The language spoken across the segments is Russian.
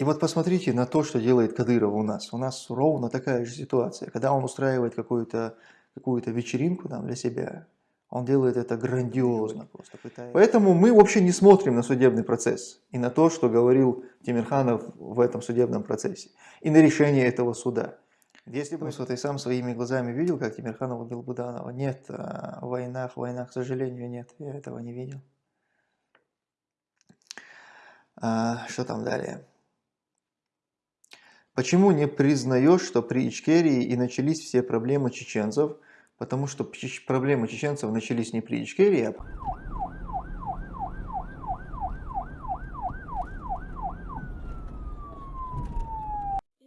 И вот посмотрите на то, что делает Кадыров у нас. У нас ровно такая же ситуация. Когда он устраивает какую-то какую, -то, вечеринку там для себя, он делает это грандиозно просто. Пытается. Поэтому мы вообще не смотрим на судебный процесс и на то, что говорил Тимирханов в этом судебном процессе, и на решение этого суда. Если бы что ты сам своими глазами видел, как Тимирханов убил Буданова, нет, а, в войнах, в войнах, к сожалению, нет, я этого не видел. А, что там далее? Почему не признаешь, что при Ичкерии и начались все проблемы чеченцев? Потому что проблемы чеченцев начались не при Ичкерии, а...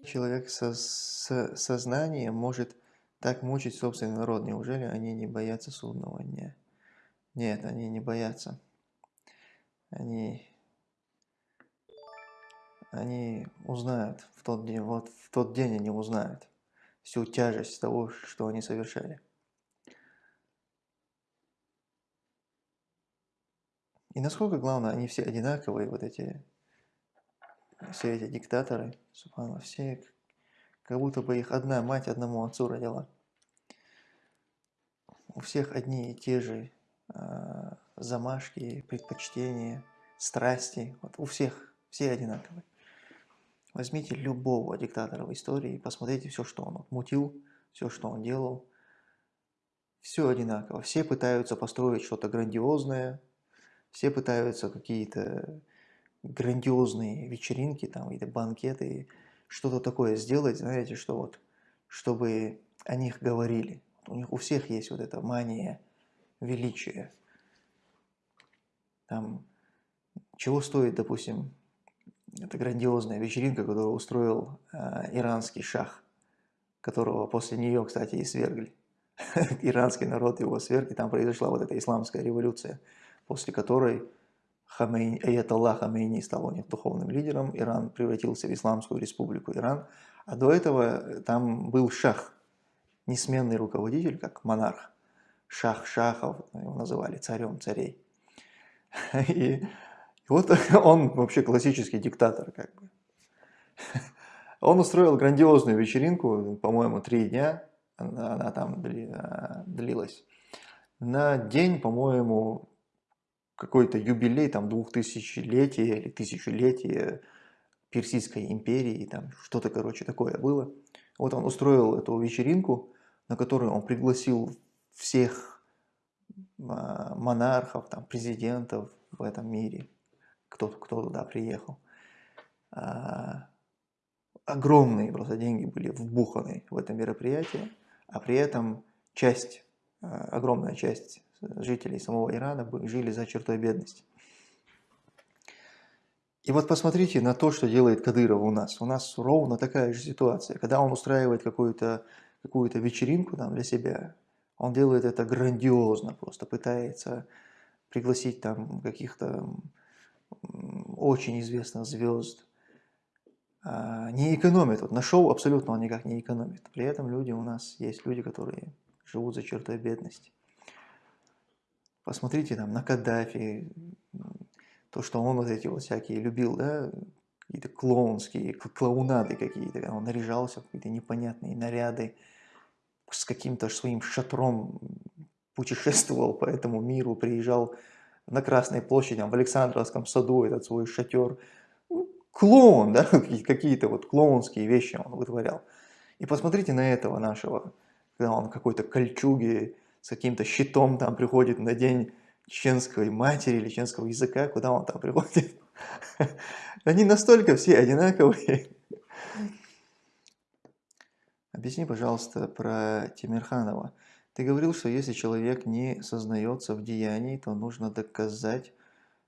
Человек со с сознанием может так мучить собственный народ. Неужели они не боятся судного дня? Нет, они не боятся. Они они узнают в тот день, вот в тот день они узнают всю тяжесть того, что они совершали. И насколько главное, они все одинаковые, вот эти, все эти диктаторы, субхану, все, как будто бы их одна мать одному отцу родила. У всех одни и те же э, замашки, предпочтения, страсти, вот у всех, все одинаковые. Возьмите любого диктатора в истории и посмотрите все, что он мутил, все, что он делал. Все одинаково. Все пытаются построить что-то грандиозное, все пытаются какие-то грандиозные вечеринки, там, какие-то банкеты, что-то такое сделать, знаете, что вот, чтобы о них говорили. У них у всех есть вот эта мания величия. Там, чего стоит, допустим, это грандиозная вечеринка, которую устроил э, иранский шах, которого после нее, кстати, и свергли. Иранский народ его сверг, и там произошла вот эта исламская революция, после которой Хамейни, Аятолла Хамейни стал у них духовным лидером, Иран превратился в Исламскую республику Иран, а до этого там был шах, несменный руководитель, как монарх, шах шахов, его называли царем царей. И и вот он вообще классический диктатор, как бы. Он устроил грандиозную вечеринку, по-моему, три дня, она, она там длилась. На день, по-моему, какой-то юбилей, там, двухтысячелетия или тысячелетия Персидской империи, там, что-то, короче, такое было. Вот он устроил эту вечеринку, на которую он пригласил всех а, монархов, там, президентов в этом мире кто, кто туда приехал. А, огромные просто деньги были вбуханы в это мероприятие, а при этом часть, а, огромная часть жителей самого Ирана жили за чертой бедности. И вот посмотрите на то, что делает Кадыров у нас. У нас ровно такая же ситуация. Когда он устраивает какую-то какую, -то, вечеринку там для себя, он делает это грандиозно, просто пытается пригласить там каких-то очень известных звезд, а, не экономит. Вот на шоу абсолютно он никак не экономит. При этом люди у нас есть люди, которые живут за чертой бедности. Посмотрите там на Каддафи, то, что он вот эти вот всякие любил, да, какие-то клоунские, клоунады какие-то, он наряжался в какие-то непонятные наряды, с каким-то своим шатром путешествовал по этому миру, приезжал на Красной площади, в Александровском саду этот свой шатер. Ну, клоун, да, какие-то вот клоунские вещи он вытворял. И посмотрите на этого нашего, когда он какой-то кольчуги с каким-то щитом там приходит на день чеченской матери или чеченского языка, куда он там приходит. Они настолько все одинаковые. Объясни, пожалуйста, про Тимирханова. Ты говорил, что если человек не сознается в деянии, то нужно доказать,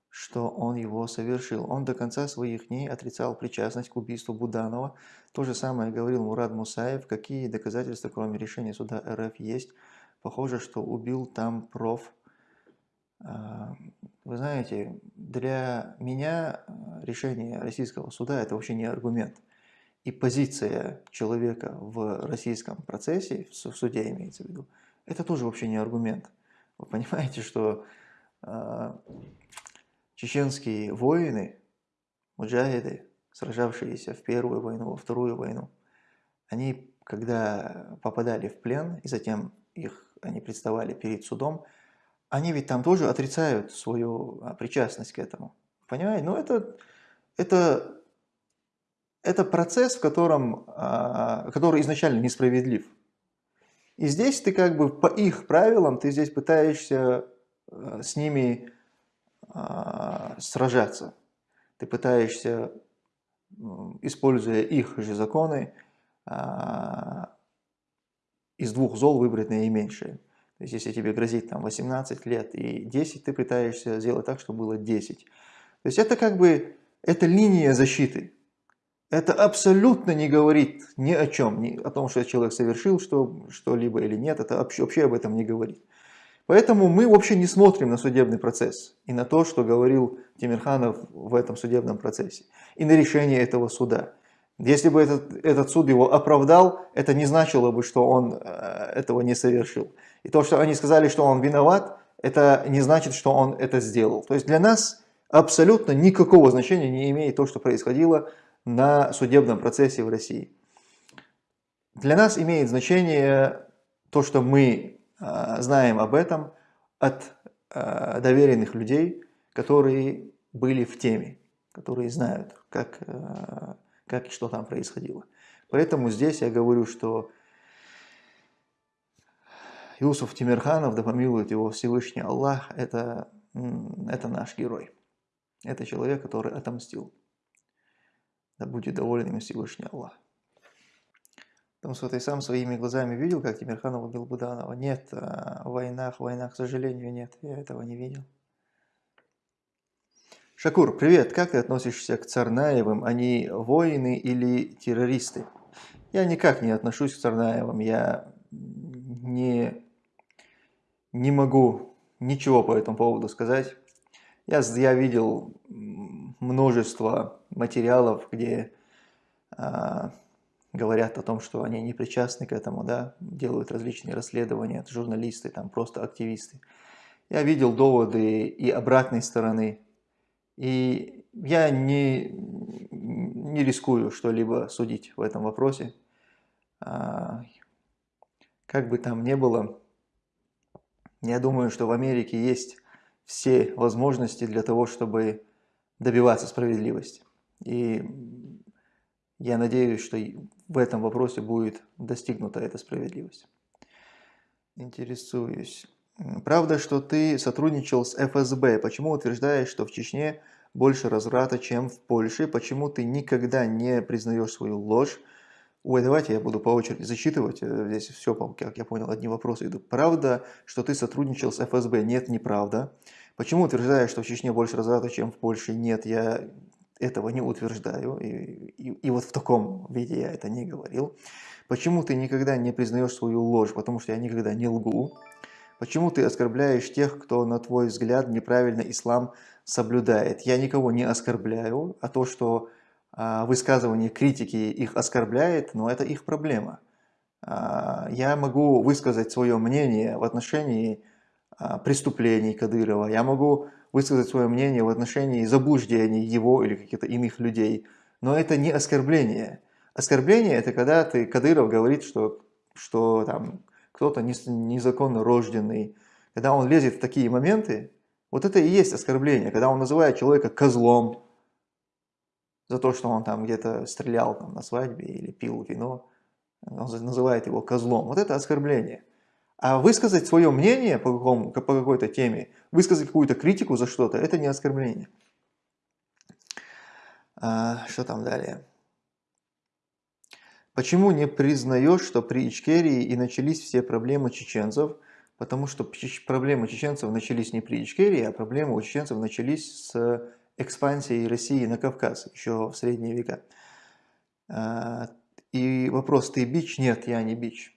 что он его совершил. Он до конца своих дней отрицал причастность к убийству Буданова. То же самое говорил Мурад Мусаев. Какие доказательства, кроме решения суда РФ, есть? Похоже, что убил там проф. А, вы знаете, для меня решение российского суда – это вообще не аргумент. И позиция человека в российском процессе, в суде имеется в виду, это тоже вообще не аргумент. Вы понимаете, что э, чеченские воины, муджахиды, сражавшиеся в Первую войну, во Вторую войну, они, когда попадали в плен, и затем их, они представали перед судом, они ведь там тоже отрицают свою а, причастность к этому. Понимаете? Ну, это, это, это процесс, в котором, а, который изначально несправедлив. И здесь ты как бы по их правилам, ты здесь пытаешься а, с ними сражаться. Ты пытаешься, используя их же законы, из двух зол выбрать наименьшее. То есть, если тебе грозит там 18 лет и 10, ты пытаешься сделать так, чтобы было 10. То есть, это как бы, это линия защиты. Это абсолютно не говорит ни о чем, ни о том, что человек совершил что-либо или нет, это вообще, вообще об этом не говорит. Поэтому мы вообще не смотрим на судебный процесс и на то, что говорил Тимирханов в этом судебном процессе, и на решение этого суда. Если бы этот, этот суд его оправдал, это не значило бы, что он э, этого не совершил. И то, что они сказали, что он виноват, это не значит, что он это сделал. То есть для нас абсолютно никакого значения не имеет то, что происходило на судебном процессе в России. Для нас имеет значение то, что мы э, знаем об этом от э, доверенных людей, которые были в теме, которые знают, как как и что там происходило. Поэтому здесь я говорю, что Иусуф Тимирханов, да помилует его Всевышний Аллах, это, это наш герой. Это человек, который отомстил. Да будет доволен им Всевышний Аллах. Потому что ты сам своими глазами видел, как Тимирханов убил Буданова? Нет, а, в войнах, в войнах, к сожалению, нет, я этого не видел. Шакур, привет. Как ты относишься к Царнаевым? Они воины или террористы? Я никак не отношусь к Царнаевым. Я не, не могу ничего по этому поводу сказать. Я, я видел множество материалов, где а, говорят о том, что они не причастны к этому, да, делают различные расследования, журналисты, там просто активисты. Я видел доводы и обратной стороны и я не, не рискую что-либо судить в этом вопросе. А, как бы там ни было, я думаю, что в Америке есть все возможности для того, чтобы добиваться справедливости. И я надеюсь, что в этом вопросе будет достигнута эта справедливость. Интересуюсь. Правда, что ты сотрудничал с ФСБ. Почему утверждаешь, что в Чечне больше разврата, чем в Польше? Почему ты никогда не признаешь свою ложь? Ой, давайте я буду по очереди зачитывать. Э, здесь все, как я понял, одни вопросы идут. Правда, что ты сотрудничал с ФСБ? Нет, неправда. Почему утверждаешь, что в Чечне больше разврата, чем в Польше? Нет, я этого не утверждаю. И, и, и вот в таком виде я это не говорил. Почему ты никогда не признаешь свою ложь? Потому что я никогда не лгу. Почему ты оскорбляешь тех, кто, на твой взгляд, неправильно ислам соблюдает? Я никого не оскорбляю, а то, что а, высказывание критики их оскорбляет, но это их проблема. А, я могу высказать свое мнение в отношении преступлений Кадырова, я могу высказать свое мнение в отношении заблуждений его или каких-то иных людей, но это не оскорбление. Оскорбление – это когда ты, Кадыров говорит, что, что там, кто-то незаконно рожденный, когда он лезет в такие моменты, вот это и есть оскорбление, когда он называет человека козлом за то, что он там где-то стрелял там, на свадьбе или пил вино, он называет его козлом. Вот это оскорбление. А высказать свое мнение по, по какой-то теме, высказать какую-то критику за что-то, это не оскорбление. А, что там далее? Почему не признаешь, что при Ичкерии и начались все проблемы чеченцев? Потому что проблемы чеченцев начались не при Ичкерии, а проблемы у чеченцев начались с экспансией России на Кавказ еще в средние века. А, и вопрос, ты бич? Нет, я не бич.